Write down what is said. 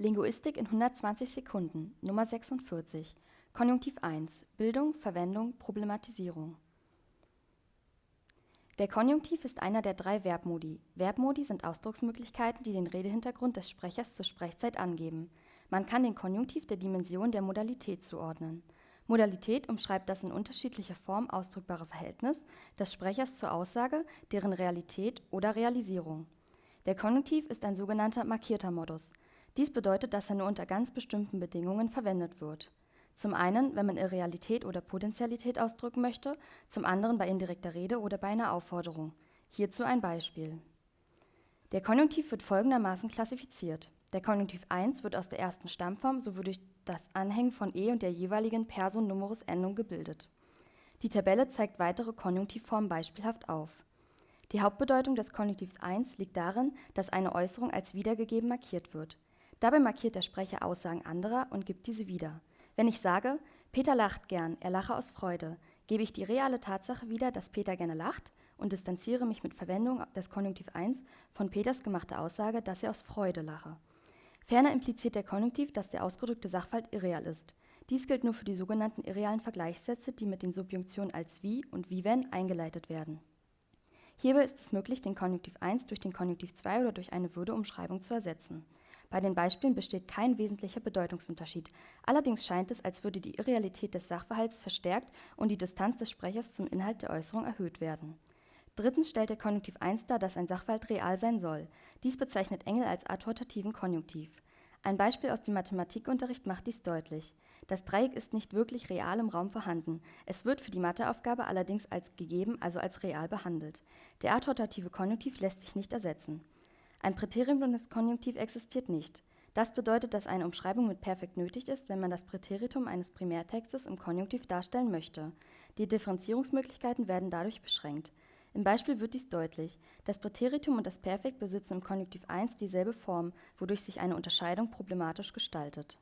Linguistik in 120 Sekunden Nummer 46 Konjunktiv 1 Bildung, Verwendung, Problematisierung Der Konjunktiv ist einer der drei Verbmodi. Verbmodi sind Ausdrucksmöglichkeiten, die den Redehintergrund des Sprechers zur Sprechzeit angeben. Man kann den Konjunktiv der Dimension der Modalität zuordnen. Modalität umschreibt das in unterschiedlicher Form ausdrückbare Verhältnis des Sprechers zur Aussage, deren Realität oder Realisierung. Der Konjunktiv ist ein sogenannter markierter Modus. Dies bedeutet, dass er nur unter ganz bestimmten Bedingungen verwendet wird. Zum einen, wenn man Irrealität oder Potentialität ausdrücken möchte, zum anderen bei indirekter Rede oder bei einer Aufforderung. Hierzu ein Beispiel. Der Konjunktiv wird folgendermaßen klassifiziert. Der Konjunktiv 1 wird aus der ersten Stammform sowie durch das Anhängen von e und der jeweiligen Person Numerus Endung gebildet. Die Tabelle zeigt weitere Konjunktivformen beispielhaft auf. Die Hauptbedeutung des Konjunktivs 1 liegt darin, dass eine Äußerung als wiedergegeben markiert wird. Dabei markiert der Sprecher Aussagen anderer und gibt diese wieder. Wenn ich sage, Peter lacht gern, er lache aus Freude, gebe ich die reale Tatsache wieder, dass Peter gerne lacht und distanziere mich mit Verwendung des Konjunktiv 1 von Peters gemachter Aussage, dass er aus Freude lache. Ferner impliziert der Konjunktiv, dass der ausgedrückte Sachverhalt irreal ist. Dies gilt nur für die sogenannten irrealen Vergleichssätze, die mit den Subjunktionen als wie und wie wenn eingeleitet werden. Hierbei ist es möglich, den Konjunktiv 1 durch den Konjunktiv 2 oder durch eine Würdeumschreibung zu ersetzen. Bei den Beispielen besteht kein wesentlicher Bedeutungsunterschied. Allerdings scheint es, als würde die Irrealität des Sachverhalts verstärkt und die Distanz des Sprechers zum Inhalt der Äußerung erhöht werden. Drittens stellt der Konjunktiv 1 dar, dass ein Sachverhalt real sein soll. Dies bezeichnet Engel als adhortativen Konjunktiv. Ein Beispiel aus dem Mathematikunterricht macht dies deutlich. Das Dreieck ist nicht wirklich real im Raum vorhanden. Es wird für die Matheaufgabe allerdings als gegeben, also als real behandelt. Der adhortative Konjunktiv lässt sich nicht ersetzen. Ein Präteritum des Konjunktiv existiert nicht. Das bedeutet, dass eine Umschreibung mit Perfekt nötig ist, wenn man das Präteritum eines Primärtextes im Konjunktiv darstellen möchte. Die Differenzierungsmöglichkeiten werden dadurch beschränkt. Im Beispiel wird dies deutlich. Das Präteritum und das Perfekt besitzen im Konjunktiv 1 dieselbe Form, wodurch sich eine Unterscheidung problematisch gestaltet